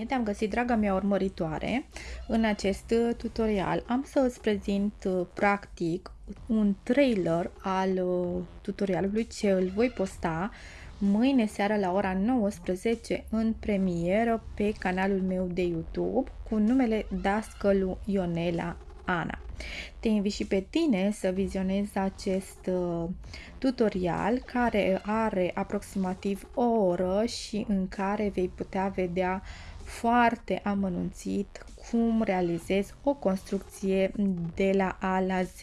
Bine te-am găsit, draga mea urmăritoare! În acest tutorial am să îți prezint uh, practic un trailer al uh, tutorialului ce îl voi posta mâine seara la ora 19 în premieră pe canalul meu de YouTube cu numele Dascălu Ionela Ana. Te invit și pe tine să vizionezi acest uh, tutorial care are aproximativ o oră și în care vei putea vedea foarte amănunțit cum realizezi o construcție de la A la Z.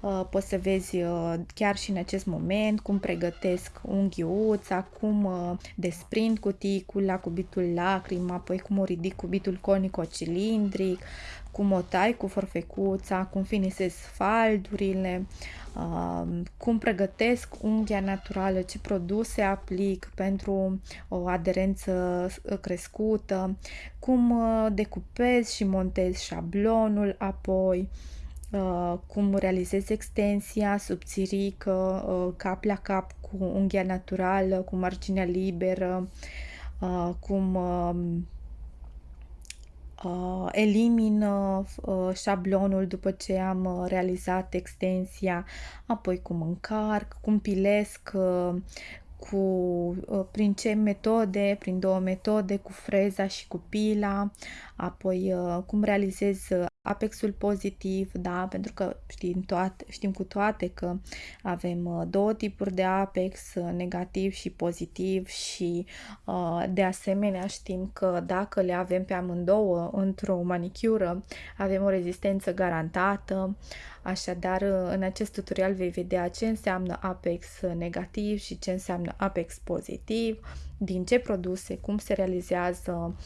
Uh, poți să vezi uh, chiar și în acest moment cum pregătesc unghiuța, cum desprind cuticul la cubitul lacrimă, apoi cum o ridic cubitul conico-cilindric, cum o tai cu forfecuța, cum finisez faldurile, cum pregătesc unghia naturală, ce produse aplic pentru o aderență crescută, cum uh, decupez și montez șablonul apoi, uh, cum realizez extensia subțirică, uh, cap la cap cu unghia naturală, cu marginea liberă, cum um, uh, elimin uh, șablonul după ce am uh, realizat extensia, apoi cum încarc, cum pilesc, uh, cu, uh, prin ce metode, prin două metode, cu freza și cu pila, apoi uh, cum realizez uh, apexul pozitiv, da, pentru că știm, toate, știm cu toate că avem două tipuri de apex, negativ și pozitiv și de asemenea știm că dacă le avem pe amândouă într-o manicură, avem o rezistență garantată, Așadar, în acest tutorial vei vedea ce înseamnă apex negativ și ce înseamnă apex pozitiv, din ce produse, cum se realizează,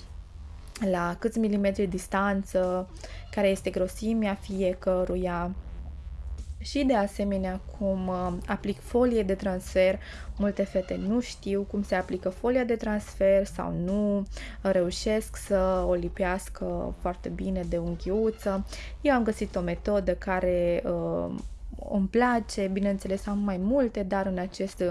la câți milimetri distanță, care este grosimea fiecăruia, și de asemenea cum uh, aplic folie de transfer. Multe fete nu știu cum se aplică folia de transfer sau nu reușesc să o lipească foarte bine de unghiuță. Eu am găsit o metodă care uh, îmi place, bineînțeles am mai multe, dar în acest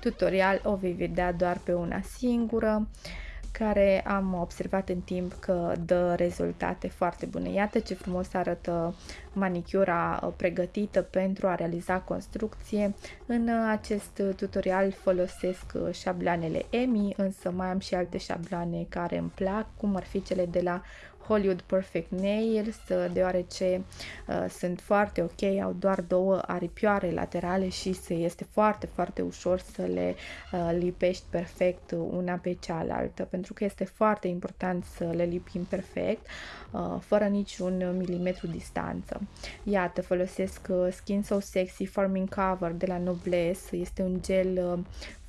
tutorial o vei vedea doar pe una singură. Uh, care am observat în timp că dă rezultate foarte bune. Iată ce frumos arată manicura uh, pregătită pentru a realiza construcție. În uh, acest tutorial folosesc uh, șabloanele EMI, însă mai am și alte șabloane care îmi plac, cum ar fi cele de la Hollywood Perfect Nails, deoarece uh, sunt foarte ok, au doar două aripioare laterale și se este foarte, foarte ușor să le uh, lipești perfect una pe cealaltă, pentru că este foarte important să le lipim perfect, uh, fără niciun milimetru distanță. Iată, folosesc uh, Skin So Sexy Forming Cover de la Noblesse, este un gel uh,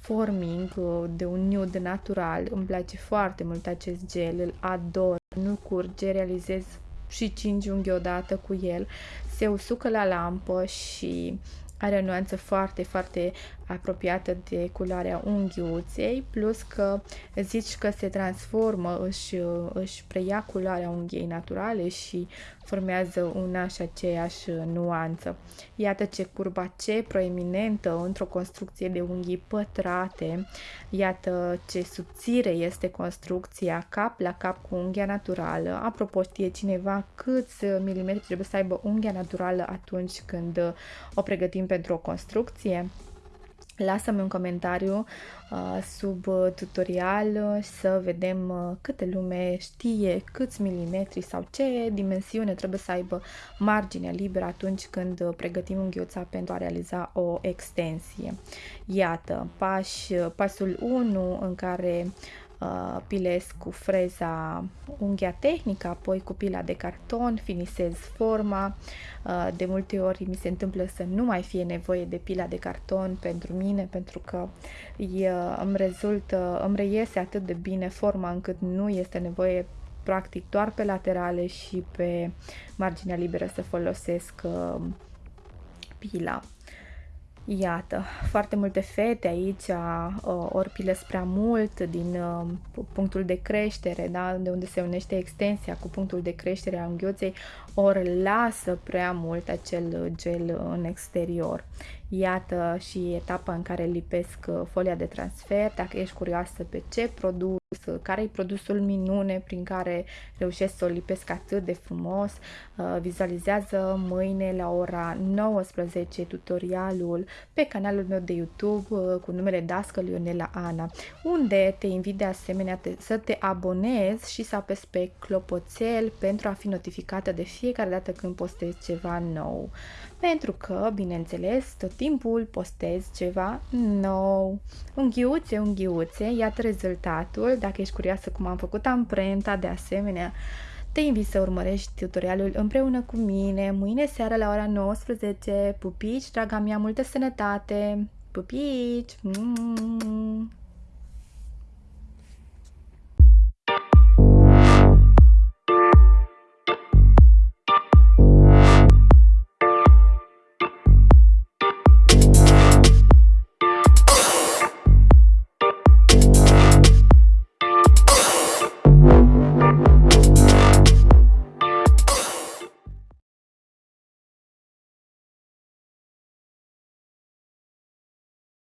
forming uh, de un nude natural. Îmi place foarte mult acest gel, îl ador. Nu curge, realizez și 5 unghi odată cu el. Se usucă la lampă și are o nuanță foarte, foarte apropiată de culoarea unghiuței, plus că zici că se transformă, își, își preia culoarea unghiei naturale și formează una și aceeași nuanță. Iată ce curba ce proeminentă într-o construcție de unghii pătrate, iată ce subțire este construcția cap la cap cu unghia naturală. Apropo, știe cineva câți milimetri trebuie să aibă unghia naturală atunci când o pregătim pentru o construcție? Lasă-mi un comentariu uh, sub tutorial să vedem uh, câte lume știe câți milimetri sau ce dimensiune trebuie să aibă marginea liberă atunci când pregătim unghiuța pentru a realiza o extensie. Iată, pași, pasul 1 în care uh, pilez cu freza unghia tehnică, apoi cu pila de carton, finisez forma. Uh, de multe ori mi se întâmplă să nu mai fie nevoie de pila de carton pentru mine, pentru că uh, îmi rezultă, îmi reiese atât de bine forma încât nu este nevoie practic doar pe laterale și pe marginea liberă să folosesc uh, pila. Iată, foarte multe fete aici uh, ori pilesc prea mult din uh, punctul de creștere, da? de unde se unește extensia cu punctul de creștere a unghiuței, ori lasă prea mult acel gel în exterior. Iată și etapa în care lipesc uh, folia de transfer, dacă ești curioasă pe ce produs, uh, care e produsul minune prin care reușesc să o lipesc atât de frumos, uh, vizualizează mâine la ora 19 tutorialul pe canalul meu de YouTube cu numele Dascăl Ionela Ana, unde te invit de asemenea să te abonezi și să apesi pe clopoțel pentru a fi notificată de fiecare dată când postez ceva nou. Pentru că, bineînțeles, tot timpul postez ceva nou. Unghiuțe, unghiuțe, iată rezultatul. Dacă ești curioasă cum am făcut amprenta, de asemenea, te invit să urmărești tutorialul împreună cu mine, mâine seara la ora 19. Pupici, draga mea, multă sănătate! Pupici! Mm -hmm.